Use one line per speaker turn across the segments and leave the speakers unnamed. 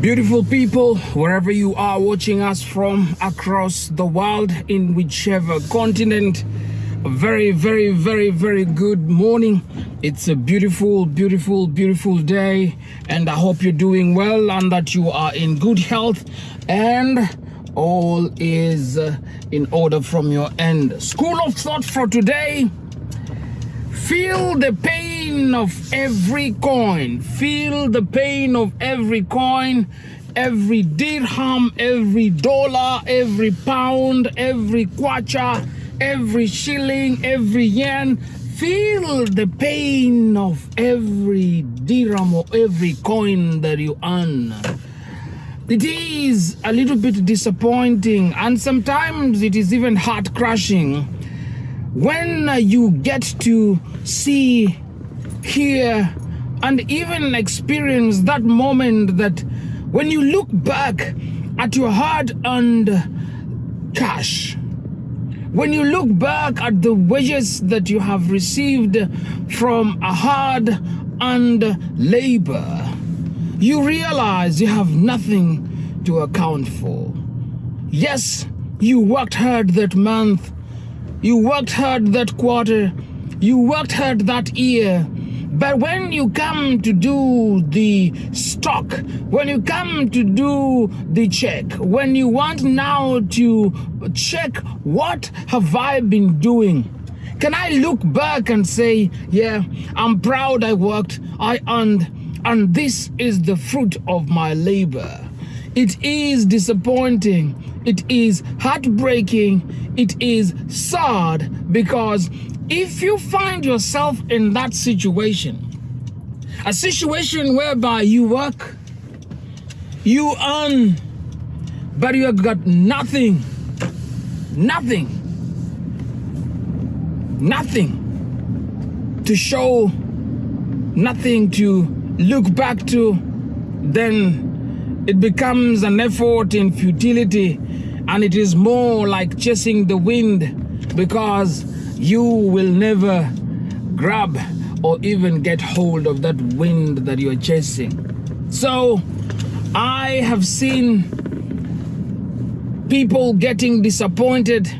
Beautiful people, wherever you are watching us from across the world, in whichever continent, very, very, very, very good morning. It's a beautiful, beautiful, beautiful day, and I hope you're doing well and that you are in good health and all is uh, in order from your end. School of thought for today Feel the pain of every coin. Feel the pain of every coin, every dirham, every dollar, every pound, every kwacha, every shilling, every yen. Feel the pain of every dirham or every coin that you earn. It is a little bit disappointing and sometimes it is even heart crushing when you get to see, hear, and even experience that moment that when you look back at your hard earned cash, when you look back at the wages that you have received from a hard earned labor, you realize you have nothing to account for. Yes, you worked hard that month you worked hard that quarter. You worked hard that year. But when you come to do the stock, when you come to do the check, when you want now to check what have I been doing, can I look back and say, yeah, I'm proud I worked, I earned, and this is the fruit of my labor. It is disappointing. It is heartbreaking. It is sad because if you find yourself in that situation, a situation whereby you work, you earn, but you have got nothing, nothing, nothing to show, nothing to look back to, then it becomes an effort in futility and it is more like chasing the wind because you will never grab or even get hold of that wind that you're chasing. So I have seen people getting disappointed.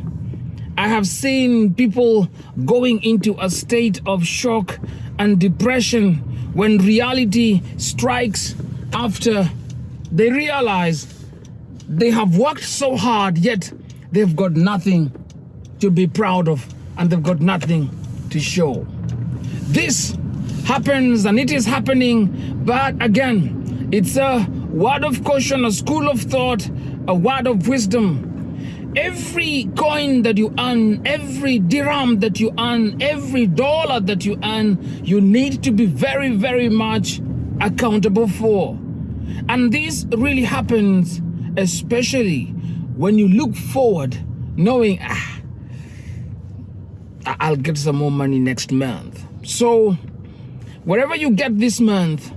I have seen people going into a state of shock and depression when reality strikes after they realize they have worked so hard, yet they've got nothing to be proud of and they've got nothing to show. This happens and it is happening, but again, it's a word of caution, a school of thought, a word of wisdom. Every coin that you earn, every dirham that you earn, every dollar that you earn, you need to be very, very much accountable for. And this really happens especially when you look forward knowing, ah, I'll get some more money next month. So wherever you get this month,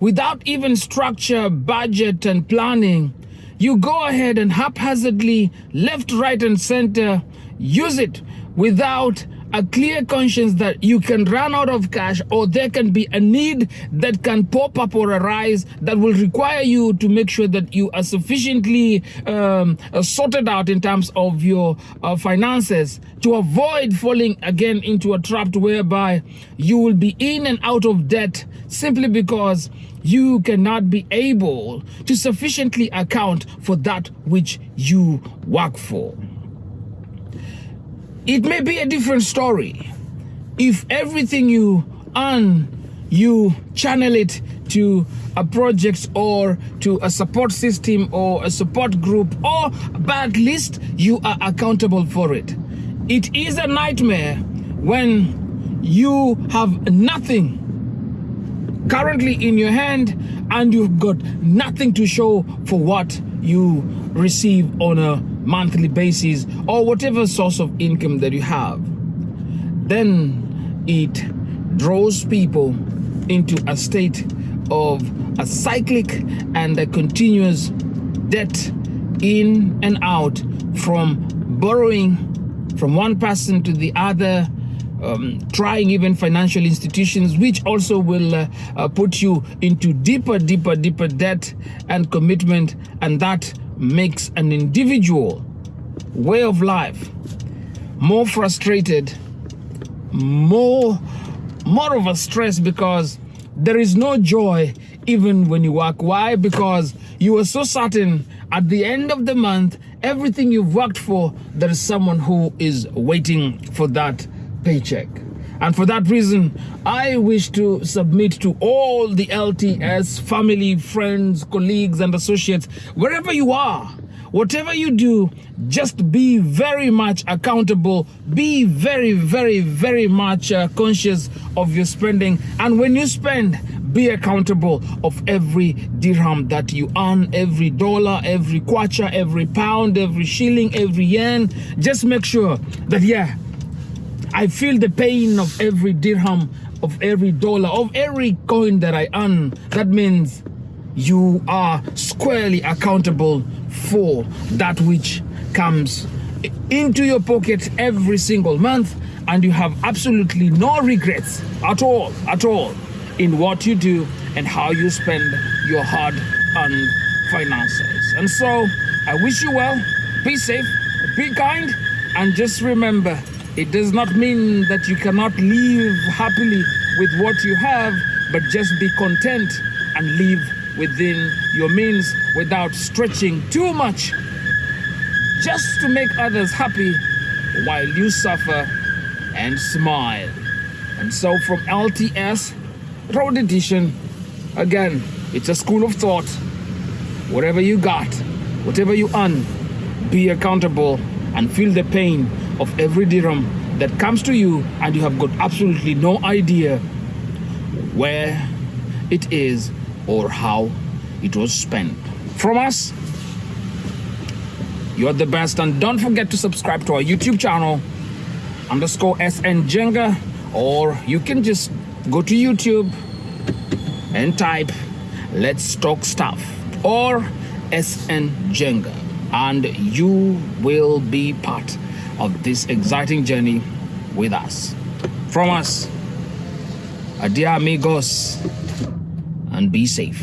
without even structure, budget and planning, you go ahead and haphazardly, left, right and center, use it without a clear conscience that you can run out of cash or there can be a need that can pop up or arise that will require you to make sure that you are sufficiently um, uh, sorted out in terms of your uh, finances to avoid falling again into a trap whereby you will be in and out of debt simply because you cannot be able to sufficiently account for that which you work for. It may be a different story if everything you earn, you channel it to a project or to a support system or a support group or but at least you are accountable for it. It is a nightmare when you have nothing currently in your hand and you've got nothing to show for what you receive on a monthly basis or whatever source of income that you have, then it draws people into a state of a cyclic and a continuous debt in and out from borrowing from one person to the other, um, trying even financial institutions, which also will uh, uh, put you into deeper, deeper, deeper debt and commitment, and that makes an individual way of life more frustrated, more, more of a stress because there is no joy even when you work. Why? Because you are so certain at the end of the month, everything you've worked for, there is someone who is waiting for that paycheck. And for that reason, I wish to submit to all the LTS family, friends, colleagues, and associates, wherever you are, whatever you do, just be very much accountable. Be very, very, very much uh, conscious of your spending. And when you spend, be accountable of every dirham that you earn, every dollar, every kwacha, every pound, every shilling, every yen. Just make sure that, yeah, I feel the pain of every dirham, of every dollar, of every coin that I earn. That means you are squarely accountable for that which comes into your pocket every single month and you have absolutely no regrets at all, at all in what you do and how you spend your hard-earned finances. And so I wish you well, be safe, be kind, and just remember, it does not mean that you cannot live happily with what you have, but just be content and live within your means without stretching too much just to make others happy while you suffer and smile. And so from LTS Road Edition, again, it's a school of thought. Whatever you got, whatever you earn, be accountable and feel the pain of every dirham that comes to you and you have got absolutely no idea where it is or how it was spent. From us, you're the best and don't forget to subscribe to our YouTube channel underscore SN Jenga or you can just go to YouTube and type let's talk stuff or SN Jenga and you will be part of this exciting journey with us. From us, adia amigos and be safe.